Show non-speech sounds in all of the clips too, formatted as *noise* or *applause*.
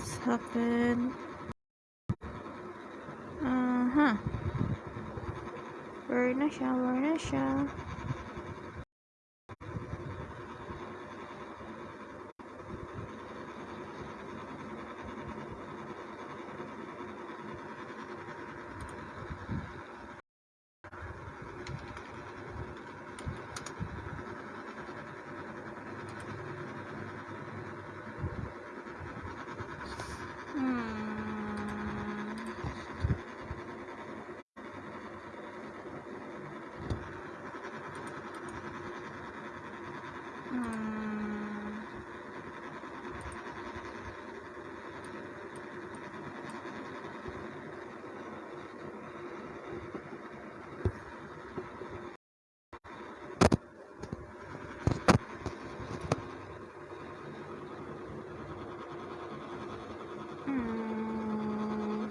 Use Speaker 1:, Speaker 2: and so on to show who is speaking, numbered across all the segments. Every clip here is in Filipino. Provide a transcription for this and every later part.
Speaker 1: What's happened? Aha. Where na siya? Where na siya? Hmm. Hmm. Hmm.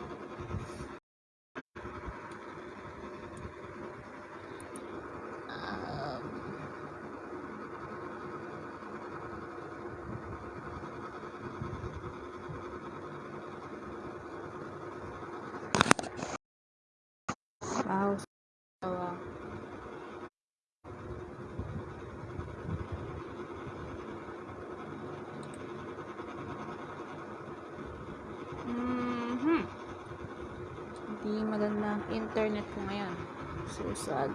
Speaker 1: Wow, sawa. Mhm. Hindi maganda ang internet ko ngayon. So sad.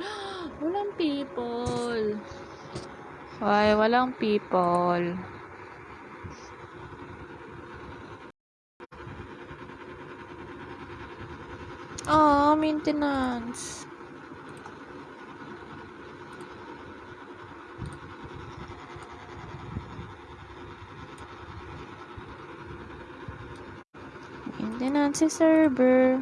Speaker 1: *gasps* Walang people. Why, walang people. Ah, maintenance. Maintenance server.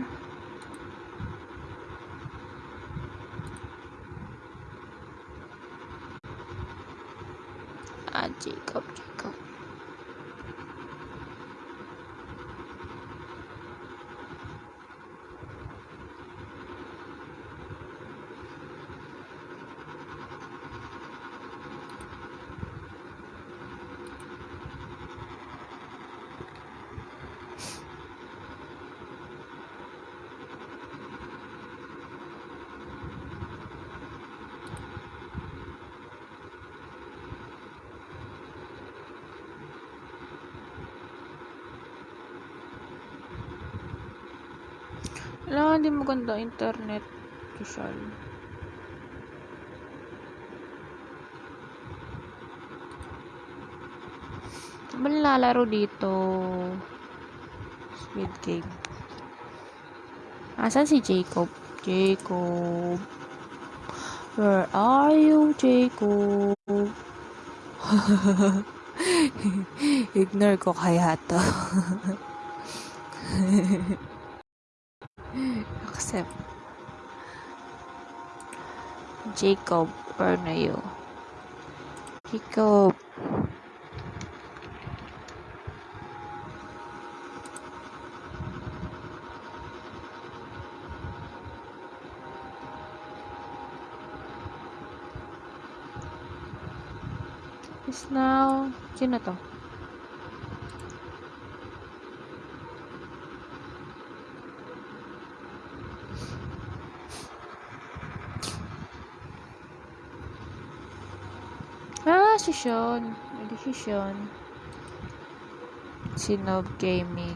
Speaker 1: Ah, Jacob, Jacob. Wala, hindi maganda internet. Ba nilalaro dito? Squid Game. Asan si Jacob? Jacob. Where are you, Jacob? *laughs* Ignore ko kaya to. *laughs* Accept. Jacob, are? Jacob. Is now... Sino to? Hindi si Sean. Si Nob Gaming.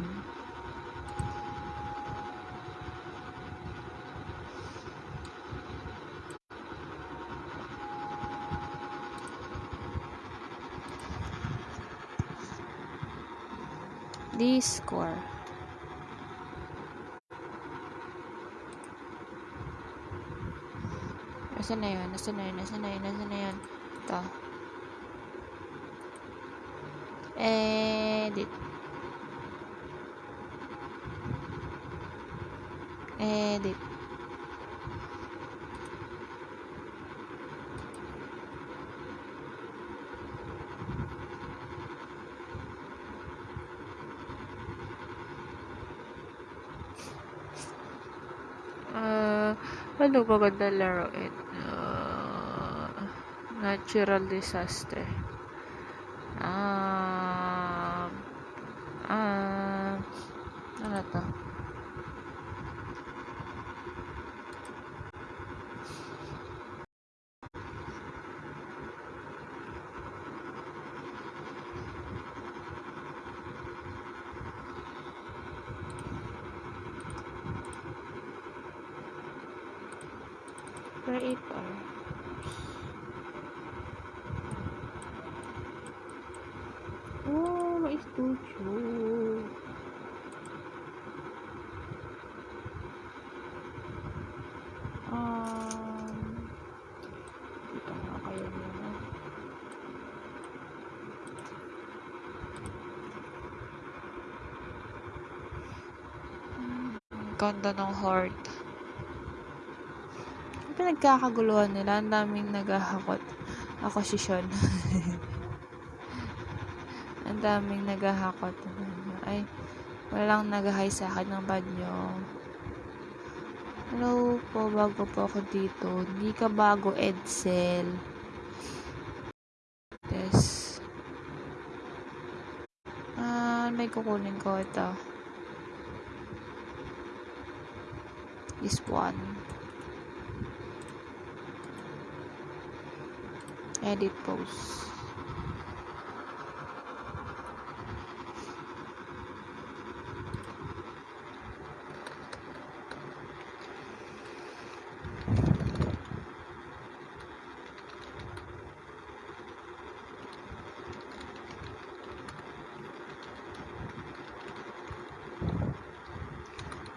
Speaker 1: Discord. Nasaan na yun? Nasaan na yun? Nasaan na yun? Nasaan na yun? Ito. Edit. Edit. Ah, ano ba ganda laruin? Ah, natural disaster. Ah, ah, ano to? Creator. Oh, may studio. Um, dito nga kayo muna. Ang ganda ng horde. Ang pinagkakaguluhan nila, ang daming naghahakot. Ako si Sean. *laughs* ang daming naghahakot. Ay, walang nag-hi sa akin ng bad nyo. Hello po, bago po ako dito. Hindi ka bago, Edsel. Yes. Ah, may kukunin ko ito. This one. Edit post.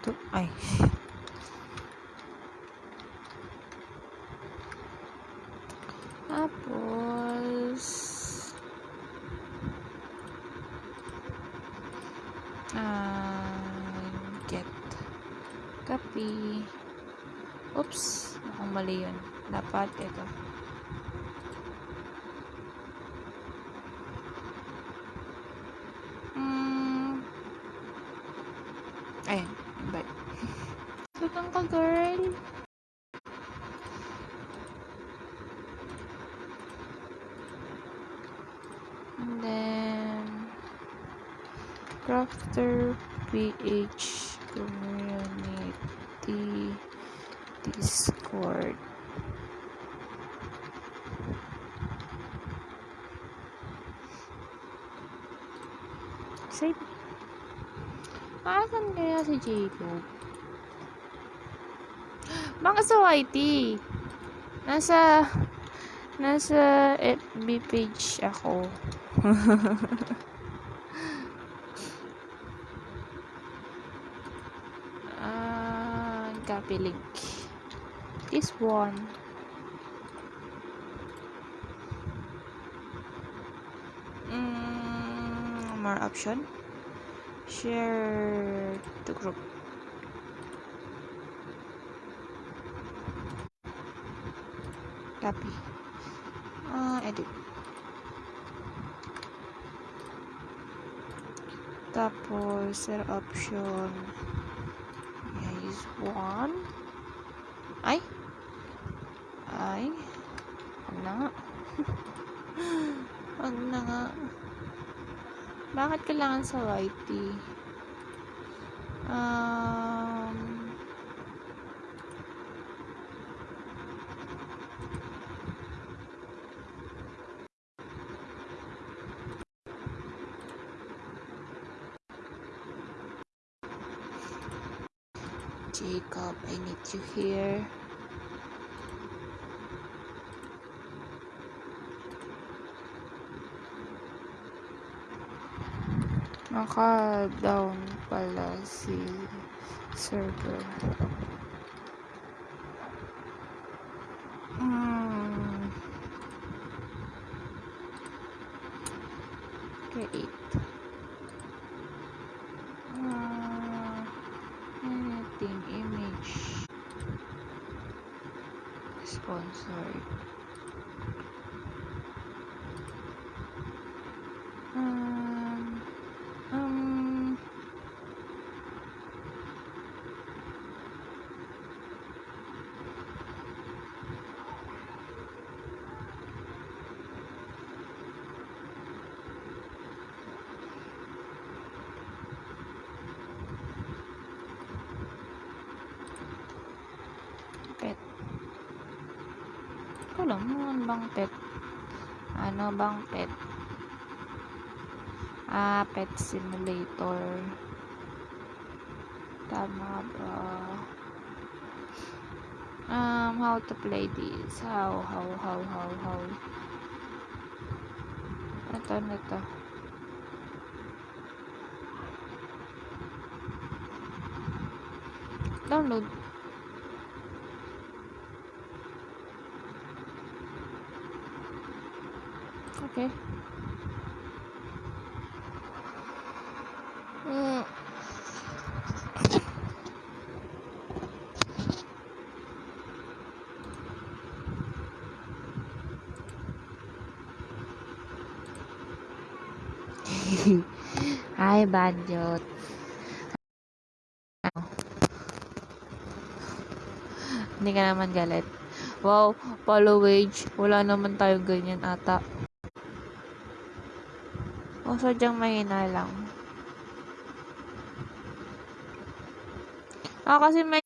Speaker 1: To, ay. Tapos, ah, get, copy. Oops, mukhang mali yun. Dapat ito. Hmm. Ayun, bye. Sutang ka, girl. And then, Crafter PH Community Discord. Save. Asan kaya si Jacob? Baka sa YT. Nasa nasa FB page ako. *laughs* Ah, copy link. This one. Mm, more option. Share to group. Copy. Ah, edit. Share option. Is one. Ay. Ay. Wag na nga. Wag na nga. Bakit kailangan sa YT? Jacob, I need you here. Naka-down pala si server. Hmm. Create. team image. Sponsored. Um, um, pet. Ko lang, ano bang pet? Ano bang pet? Ah, pet simulator. Tama ba? Um, how to play this? How, how, how, how, how? Ito, ano to? Download. Okay. Mm. Hi, Banjot. Hindi ka naman galit. Wow, follow wage. Wala naman tayo ganyan ata. O, sadyang mahina lang. Ah, kasi may...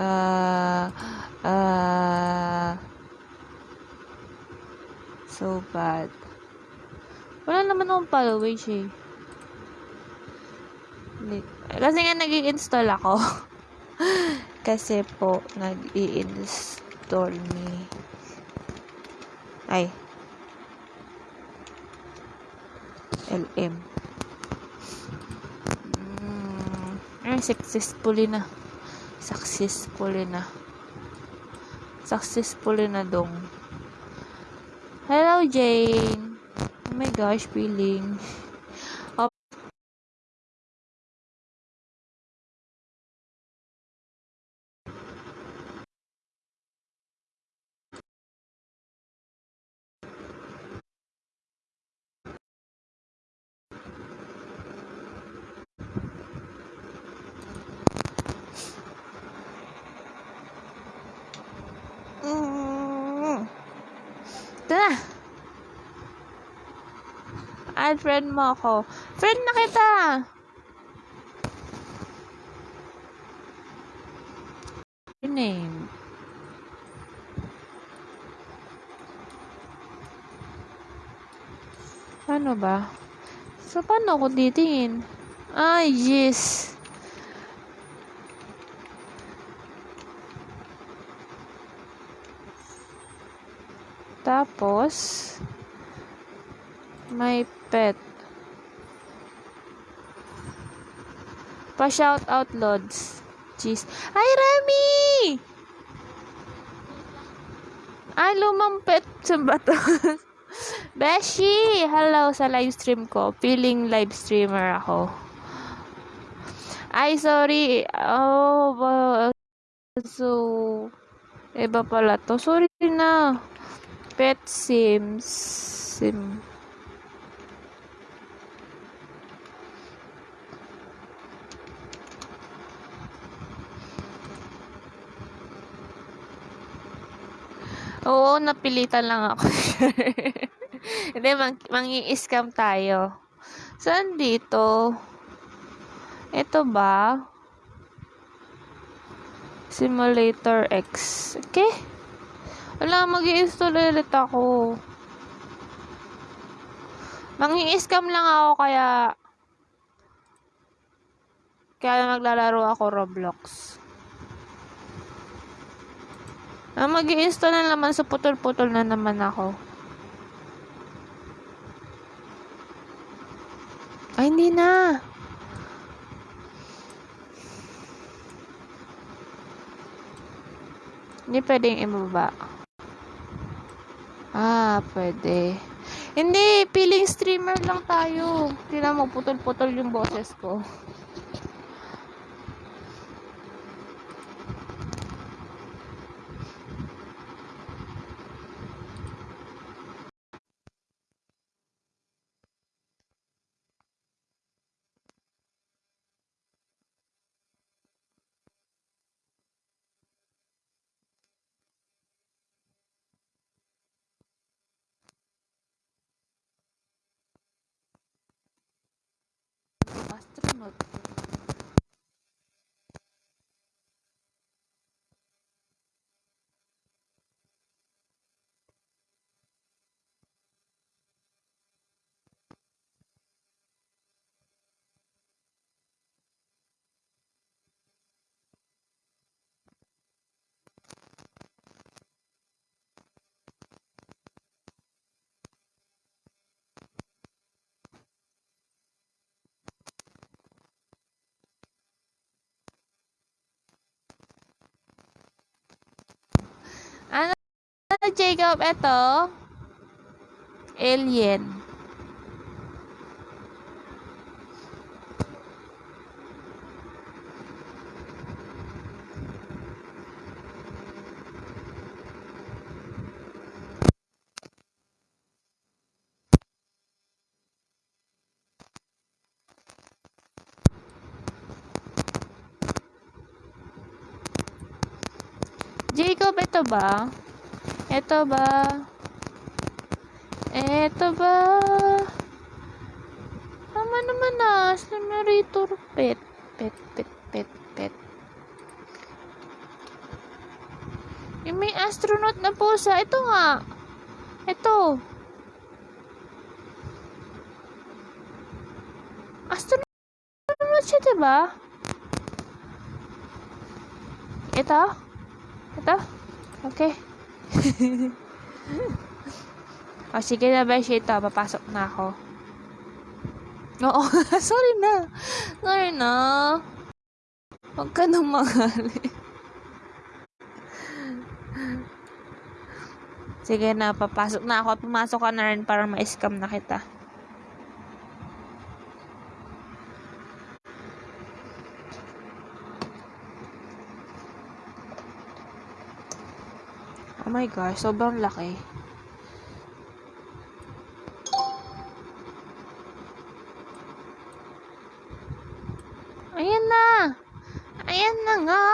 Speaker 1: Ah... Ah... so bad. Wala naman akong followers eh. Kasi nga nag install ako. *laughs* kasi po, nag install ni... Ay. LM. Mm, successfully na. Successfully na. Successfully na dong. Hello, Jane. My gosh, feeling. Mm. Ito na. Add friend mo ako. Friend na kita! Your name. Paano ba? So, paano ako titingin? Ay, yes. Tapos, may pet. Pa-shout out, Lods. Jeez. Ay, Remy! Ay, lumang pet. Saan ba to? *laughs* Beshi! Hello sa live stream ko. Feeling live streamer ako. Ay, sorry. Oh, so, iba pala to. Sorry na. Pet Sims. Sim. Oo, napilitan lang ako. *laughs* Hindi, mang mangi-scam tayo. Saan dito? Ito ba? Simulator X. Okay. Wala, mag install ulit ako. Mangi-scam lang ako kaya kaya maglalaro ako Roblox. Ah, mag install na naman sa putol-putol na naman ako. Ay, hindi na. Hindi pwedeng ibaba. Ah, pwede. Hindi, feeling streamer lang tayo. Tingnan mo, putol-putol yung boses ko. Astronaut. Ano, Jacob? Ito? Alien. Jacob, ito ba? Ito ba? Ito ba? Tama naman na. Generator pet. Pet, pet, pet, pet. Yung may astronaut na pusa. Ito nga. Ito. Astronaut siya, diba? Ito? Ito? Okay. *laughs* o, sige na, Beshi. Ito, papasok na ako. Oo, *laughs* sorry na. Sorry na. Huwag ka nang magali. Sige na, papasok na ako at pumasok ka na rin para ma-scam na kita. Oh my gosh, sobrang laki. Ayan na! Ayan na nga!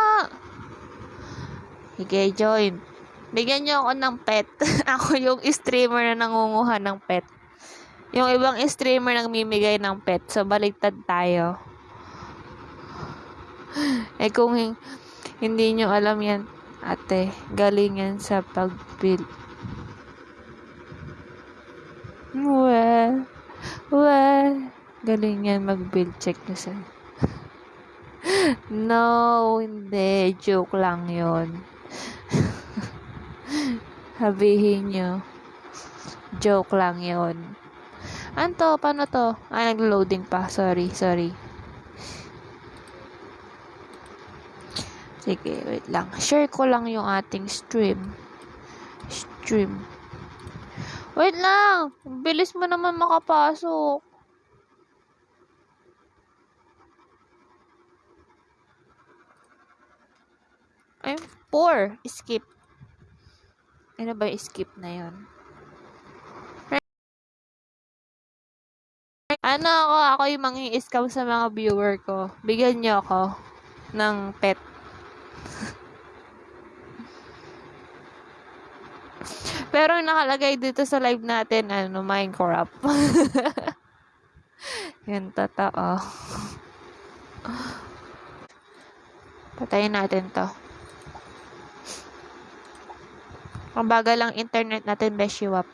Speaker 1: Sige, join. Bigyan niyo ako ng pet. *laughs* ako yung streamer na nangunguha ng pet. Yung ibang streamer nang mimigay ng pet. So, baliktad tayo. *gasps* eh, kung hin- hindi nyo alam yan, ate, galing yan sa pag-build. Well, well, galing yan mag-build check nyo sa... *laughs* no, hindi. Joke lang yon *laughs* Sabihin nyo. Joke lang yon Ano to? Paano to? Ah, nag-loading pa. Sorry, sorry. Sige, wait lang. Share ko lang yung ating stream. Stream. Wait lang! Bilis mo naman makapasok. Ay, 4. Skip. Ano ba yung skip na yon? Ano ako? Ako yung mangi scam sa mga viewer ko. Bigyan niyo ako ng pet. Pero yung nakalagay dito sa live natin, ano, Minecraft. *laughs* Yan, totoo. Patayin natin to. Ang bagal lang internet natin, Beshiwap.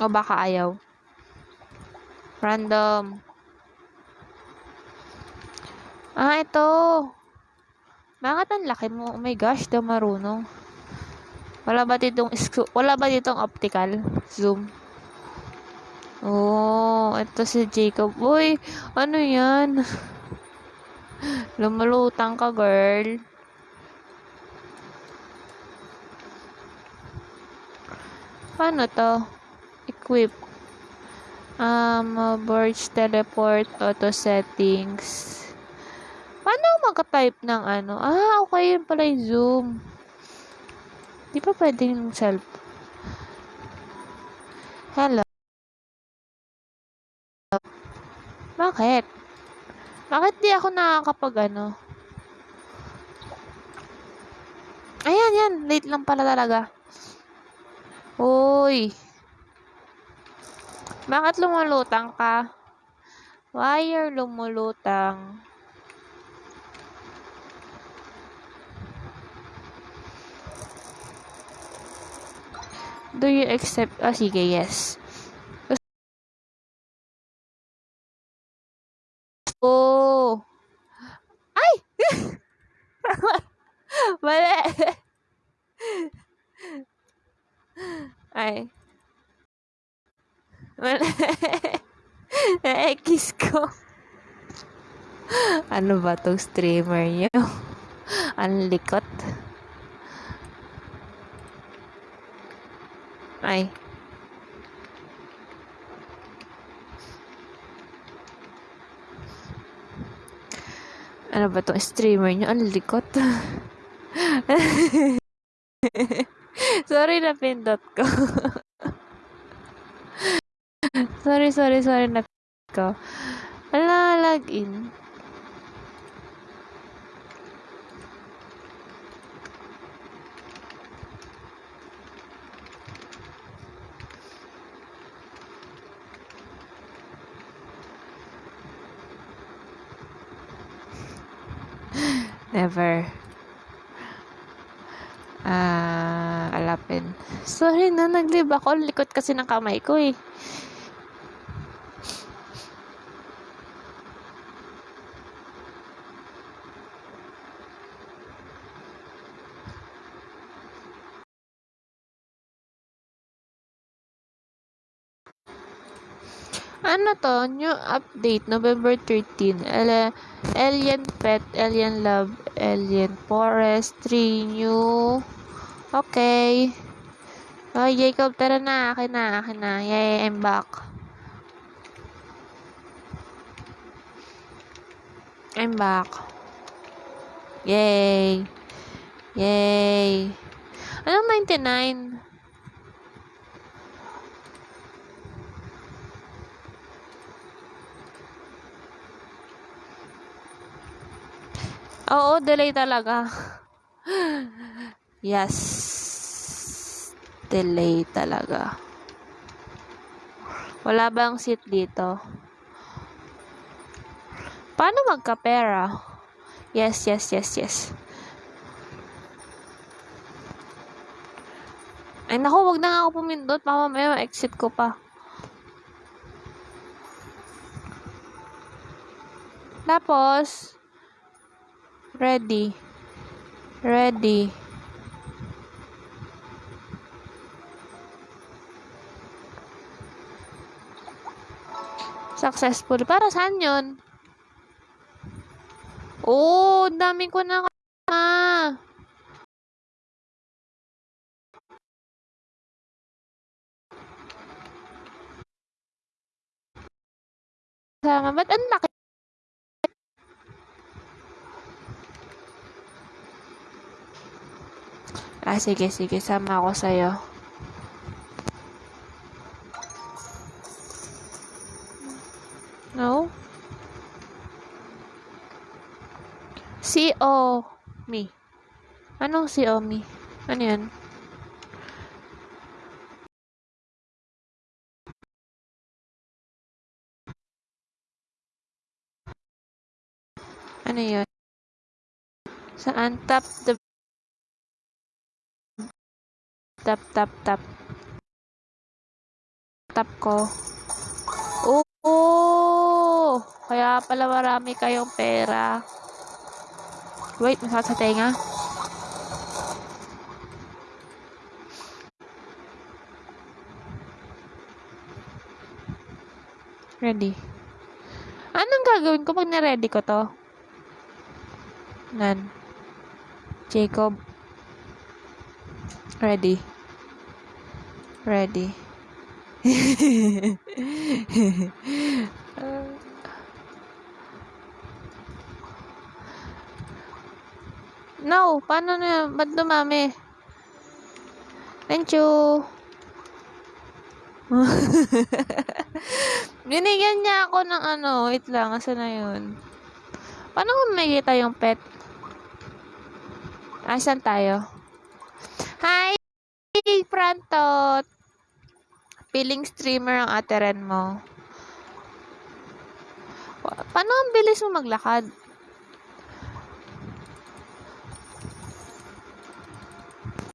Speaker 1: O baka ayaw. Random. Ah, ito. Bakit ang laki mo? Oh my gosh, daw marunong. Wala ba ditong wala ba ditong optical zoom? Oh, ito si Jacob. Uy, ano 'yan? *laughs* Lumalutang ka, girl. Paano to? Equip. Um, Burge Teleport Auto Settings. Paano mag-type ng ano? Ah, okay yun pala yung Zoom. Di ba pwedeng self? Hello? Bakit? Bakit di ako nakakapag ano? Ayan, yan. Late lang pala talaga. Uy. Bakit lumalutang ka? Wire lumulutang. Do you accept? Ah, sige, yes. Oh! Ay! *laughs* Mali! Ay. Mali. *laughs* Na-kiss ko. Ano ba tong streamer niyo? Ang likot. Ay. Ano ba tong streamer niyo? Ang likot. *laughs* sorry na pindot ko. *laughs* sorry, sorry, sorry na ko. Ala, login. Never. Ah, alapin. Sorry na, naglib ako. Likot kasi ng kamay ko eh. Ano to? New update, November 13. Ele Alien Pet, Alien Love, Alien Forestry, new. Okay. Oh, Jacob, tara na. Akin na, akin na. Yay, I'm back. I'm back. Yay. Yay. Anong 99? Oo, delay talaga. yes. Delay talaga. Wala bang seat dito? Paano magkapera? Yes, yes, yes, yes. Ay, naku, wag na nga ako pumindot. Baka mamaya exit ko pa. Tapos, ready. Ready. Successful. Para saan yun? Oh, dami ko na ah. Ba't ang laki? Ah, sige, sige. Sama ako sa'yo. No? CO me. Anong CO me? Ano yan? Ano yun? Saan? Tap the tap tap tap tap ko. Oo! Kaya pala marami kayong pera. Wait, masakit sa tenga. Ready. Anong gagawin ko pag na-ready ko to? Nan. Jacob. Ready. Ready. *laughs* no, paano na Ba't dumami? Thank you. *laughs* Binigyan niya ako ng ano, wait lang, asa na yun? Paano kung makikita yung pet? Asan tayo? Hi, Frantot! Piling streamer ang ate Ren mo. Pa- Paano ang bilis mo maglakad?